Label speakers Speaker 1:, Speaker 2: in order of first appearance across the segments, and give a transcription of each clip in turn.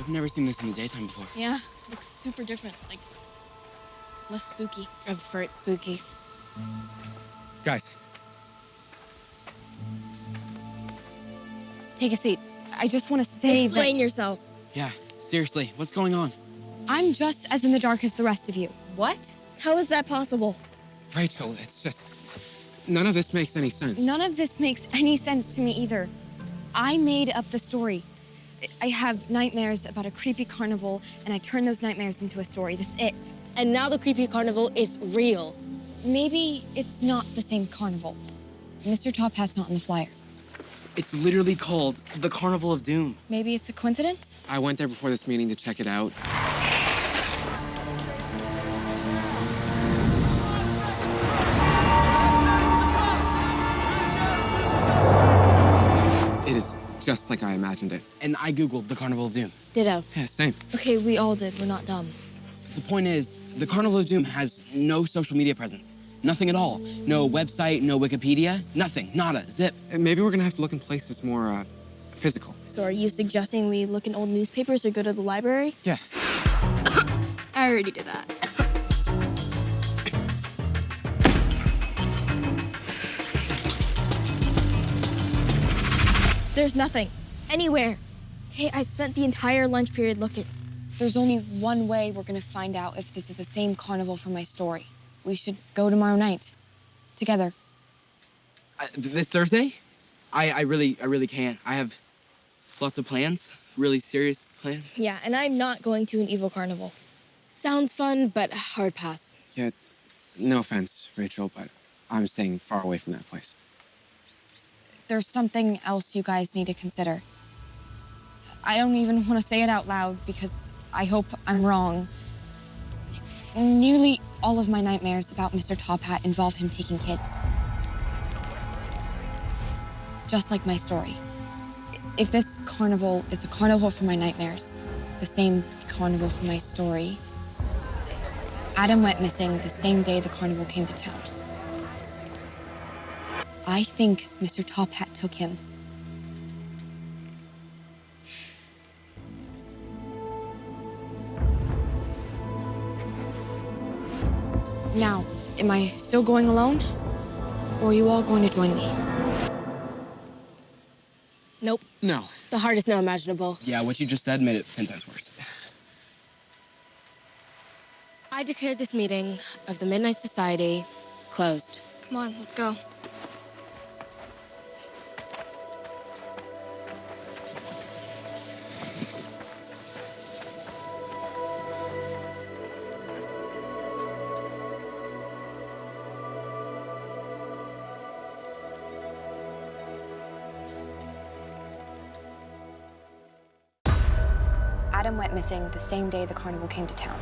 Speaker 1: I've never seen this in the daytime before.
Speaker 2: Yeah, looks super different. Like, less spooky.
Speaker 3: I prefer it spooky.
Speaker 1: Guys,
Speaker 3: Take a seat. I just want to say
Speaker 2: Explain
Speaker 3: that
Speaker 2: yourself.
Speaker 1: yeah, seriously, what's going on?
Speaker 3: I'm just as in the dark as the rest of you.
Speaker 2: What? How is that possible?
Speaker 4: Rachel, it's just. None of this makes any sense.
Speaker 3: None of this makes any sense to me either. I made up the story. I have nightmares about a creepy carnival, and I turn those nightmares into a story. That's it.
Speaker 2: And now the creepy carnival is real.
Speaker 3: Maybe it's not the same carnival. Mr. Top Hat's not in the flyer.
Speaker 1: It's literally called the Carnival of Doom.
Speaker 3: Maybe it's a coincidence?
Speaker 4: I went there before this meeting to check it out. Just like I imagined it.
Speaker 1: And I Googled the Carnival of Doom.
Speaker 2: Ditto.
Speaker 4: Yeah, same.
Speaker 2: Okay, we all did. We're not dumb.
Speaker 1: The point is, the Carnival of Doom has no social media presence. Nothing at all. No website, no Wikipedia, nothing. Nada. Zip.
Speaker 4: And maybe we're gonna have to look in places more uh, physical.
Speaker 2: So are you suggesting we look in old newspapers or go to the library?
Speaker 4: Yeah.
Speaker 2: I already did that. There's nothing. Anywhere. Okay, I spent the entire lunch period looking.
Speaker 3: There's only one way we're gonna find out if this is the same carnival from my story. We should go tomorrow night. Together.
Speaker 1: Uh, this Thursday? I, I really, I really can't. I have lots of plans, really serious plans.
Speaker 2: Yeah, and I'm not going to an evil carnival.
Speaker 5: Sounds fun, but hard pass.
Speaker 4: Yeah, no offense, Rachel, but I'm staying far away from that place.
Speaker 3: There's something else you guys need to consider. I don't even want to say it out loud because I hope I'm wrong. Nearly all of my nightmares about Mr. Top Hat involve him taking kids. Just like my story. If this carnival is a carnival for my nightmares, the same carnival for my story, Adam went missing the same day the carnival came to town. I think Mr. Top Hat took him. Now, am I still going alone? Or are you all going to join me?
Speaker 2: Nope.
Speaker 4: No.
Speaker 5: The hardest now imaginable.
Speaker 1: Yeah, what you just said made it 10 times worse.
Speaker 5: I declare this meeting of the Midnight Society closed.
Speaker 2: Come on, let's go.
Speaker 3: Adam went missing the same day the carnival came to town.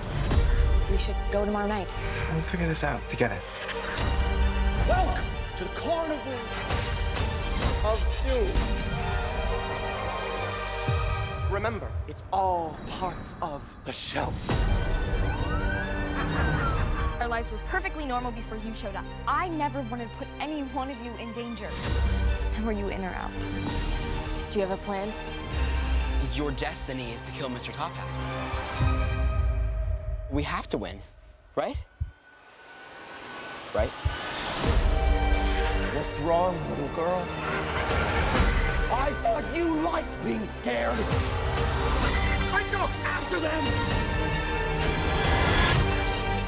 Speaker 3: We should go tomorrow night.
Speaker 6: We'll figure this out together.
Speaker 7: Welcome to the Carnival of Doom. Remember, it's all part of the show.
Speaker 8: Our lives were perfectly normal before you showed up. I never wanted to put any one of you in danger.
Speaker 3: And were you in or out?
Speaker 5: Do you have a plan?
Speaker 1: Your destiny is to kill Mr. Top Hat. We have to win, right? Right?
Speaker 7: What's wrong, little girl? I thought you liked being scared. I took after them.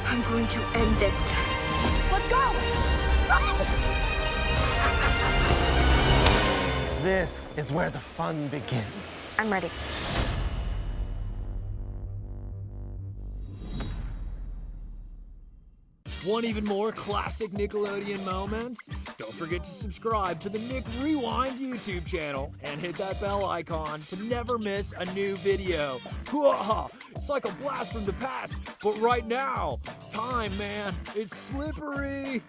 Speaker 8: I'm going to end this. Let's go!
Speaker 7: This is where the fun begins.
Speaker 3: I'm ready.
Speaker 9: Want even more classic Nickelodeon moments? Don't forget to subscribe to the Nick Rewind YouTube channel and hit that bell icon to never miss a new video. It's like a blast from the past, but right now, time, man, it's slippery.